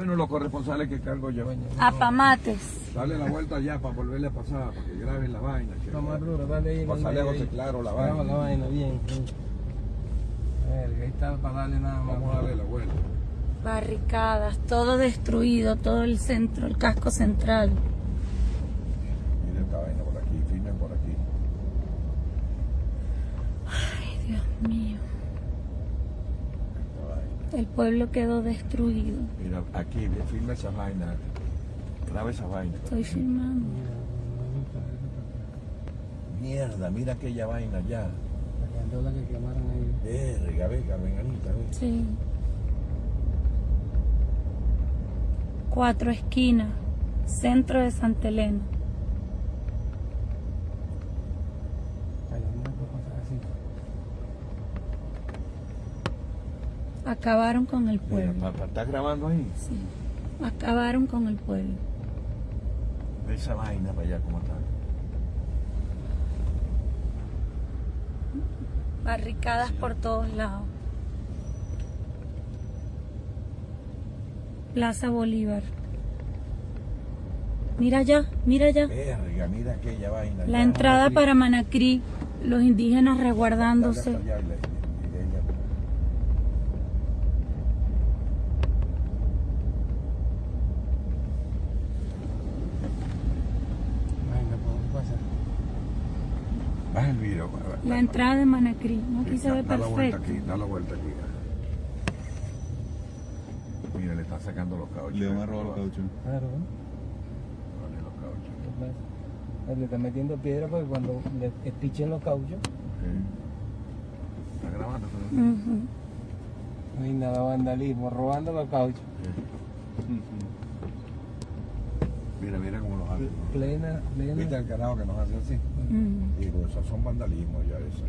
Bueno, los corresponsales que cargo yo. Apamates. Dale la vuelta allá para volverle a pasar, para que graben la vaina. que- Lo más duro, dale ahí. Pasarle a José. Claro la vaina. la vaina, bien. sí. Verga, ahí está para darle nada más. Vamos a darle la vuelta. Barricadas, todo destruido, todo el centro, el casco central. Mira esta vaina por aquí, filmen por aquí. Ay, Dios mío. Esta vaina. El pueblo quedó destruido. Mira, aquí, ve, filma esa vaina. Graba esa vaina. Estoy filmando. Mierda, mira aquella vaina allá. La candola que quemaron ahí. Verga, ve, Carmen Anita, ve. Sí. Cuatro esquinas. Centro de Santa Elena. Acabaron con el pueblo. ¿estás grabando ahí? Sí. Acabaron con el pueblo. Ve esa vaina para allá, ¿cómo está? Barricadas por todos lados. Plaza Bolívar. Mira allá, mira allá. Verga, mira aquella vaina. La entrada para Manacrí, los indígenas resguardándose. hasta allá y le- y- y ella- Venga, ¿por qué pasa? El video. va- La entrada de Manacrí. No, aquí Sí, se ve da la vuelta perfecto. aquí, da la vuelta aquí. Mira, le están sacando los cauchos. Le van a robar los cauchos. Claro. Vale, los cauchos. ¿Qué pasa? Le está metiendo piedra porque cuando le espichen los cauchos. ¿Está grabando? Ujú. no hay nada vandalismo, robando los cauchos. Mira, mira cómo los hacen. ¿no? Plena, plena. ¿Viste el carajo que nos hace así? Ujú. Digo, esos son vandalismo ya eso.